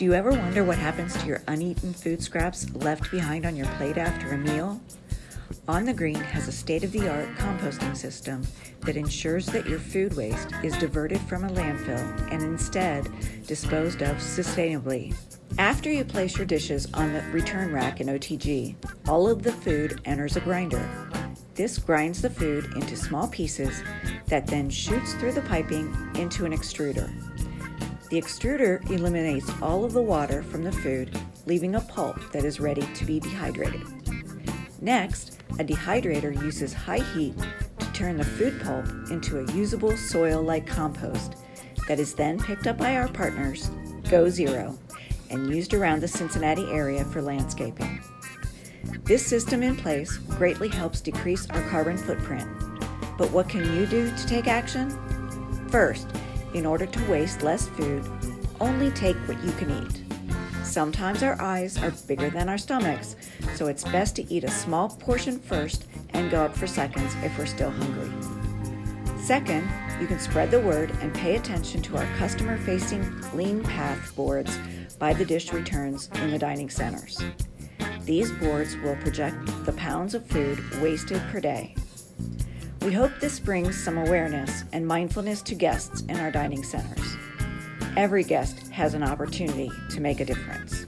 Do you ever wonder what happens to your uneaten food scraps left behind on your plate after a meal? On the Green has a state of the art composting system that ensures that your food waste is diverted from a landfill and instead disposed of sustainably. After you place your dishes on the return rack in OTG, all of the food enters a grinder. This grinds the food into small pieces that then shoots through the piping into an extruder. The extruder eliminates all of the water from the food, leaving a pulp that is ready to be dehydrated. Next, a dehydrator uses high heat to turn the food pulp into a usable soil-like compost that is then picked up by our partners, Go Zero, and used around the Cincinnati area for landscaping. This system in place greatly helps decrease our carbon footprint. But what can you do to take action? First, in order to waste less food, only take what you can eat. Sometimes our eyes are bigger than our stomachs, so it's best to eat a small portion first and go up for seconds if we're still hungry. Second, you can spread the word and pay attention to our customer facing Leanpath boards by the dish returns in the dining centers. These boards will project the pounds of food wasted per day. We hope this brings some awareness and mindfulness to guests in our dining centers. Every guest has an opportunity to make a difference.